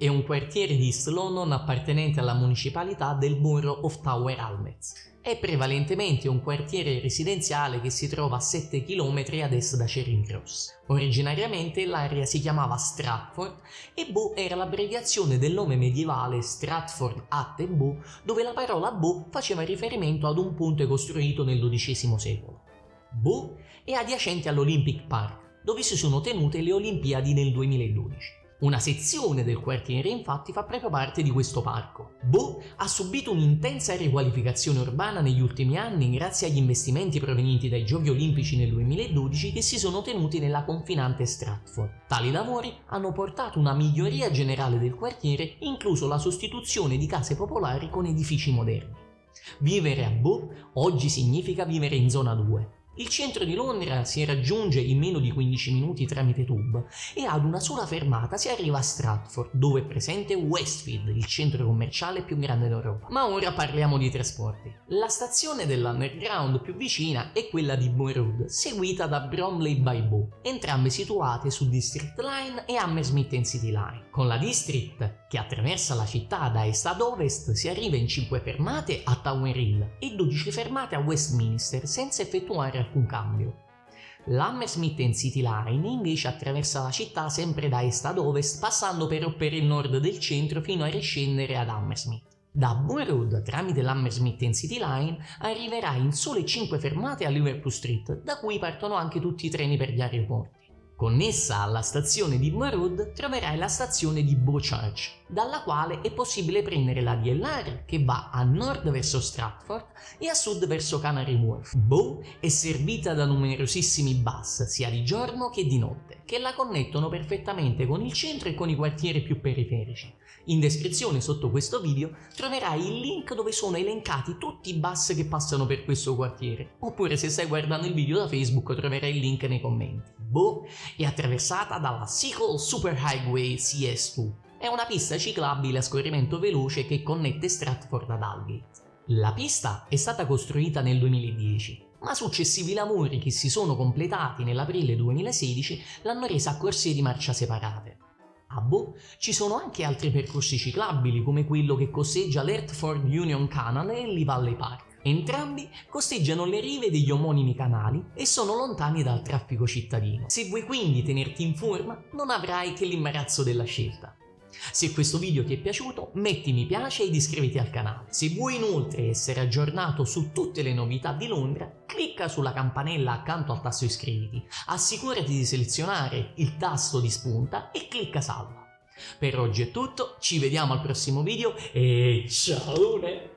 è un quartiere di East London appartenente alla municipalità del Borough of Tower Hamlets. È prevalentemente un quartiere residenziale che si trova a 7 km ad est da Charing Cross. Originariamente l'area si chiamava Stratford e Bow era l'abbreviazione del nome medievale Stratford at Bow, dove la parola Bow faceva riferimento ad un ponte costruito nel XII secolo. Bow è adiacente all'Olympic Park, dove si sono tenute le Olimpiadi nel 2012. Una sezione del quartiere infatti fa proprio parte di questo parco. Bo ha subito un'intensa riqualificazione urbana negli ultimi anni grazie agli investimenti provenienti dai Giochi Olimpici nel 2012 che si sono tenuti nella confinante Stratford. Tali lavori hanno portato una miglioria generale del quartiere, incluso la sostituzione di case popolari con edifici moderni. Vivere a Bo oggi significa vivere in zona 2, il centro di Londra si raggiunge in meno di 15 minuti tramite tube e ad una sola fermata si arriva a Stratford, dove è presente Westfield, il centro commerciale più grande d'Europa. Ma ora parliamo di trasporti. La stazione dell'underground più vicina è quella di Road, seguita da Bromley by Bow, entrambe situate su District Line e Hammersmith City Line. Con la District, che attraversa la città da est ad ovest, si arriva in 5 fermate a Tower Hill e 12 fermate a Westminster senza effettuare alcun cambio. L'Hammersmith City Line invece attraversa la città sempre da est ad ovest passando però per il nord del centro fino a riscendere ad Hammersmith. Da Road tramite l'Hammersmith City Line arriverà in sole 5 fermate a Liverpool Street da cui partono anche tutti i treni per gli aeroporti. Connessa alla stazione di Road troverai la stazione di Beauchurch, dalla quale è possibile prendere la DLR che va a nord verso Stratford e a sud verso Canary Wharf. Bow è servita da numerosissimi bus, sia di giorno che di notte, che la connettono perfettamente con il centro e con i quartieri più periferici. In descrizione sotto questo video troverai il link dove sono elencati tutti i bus che passano per questo quartiere, oppure se stai guardando il video da Facebook troverai il link nei commenti. Bow è attraversata dalla Sequel Super Highway CS2. È una pista ciclabile a scorrimento veloce che connette Stratford ad Aldgate. La pista è stata costruita nel 2010, ma successivi lavori che si sono completati nell'aprile 2016 l'hanno resa a corsie di marcia separate. A Bo ci sono anche altri percorsi ciclabili come quello che costeggia l'Hertford Union Canal e il Valley Park. Entrambi costeggiano le rive degli omonimi canali e sono lontani dal traffico cittadino. Se vuoi quindi tenerti in forma, non avrai che l'imbarazzo della scelta. Se questo video ti è piaciuto metti mi piace ed iscriviti al canale. Se vuoi inoltre essere aggiornato su tutte le novità di Londra, clicca sulla campanella accanto al tasto iscriviti, assicurati di selezionare il tasto di spunta e clicca salva. Per oggi è tutto, ci vediamo al prossimo video e ciao!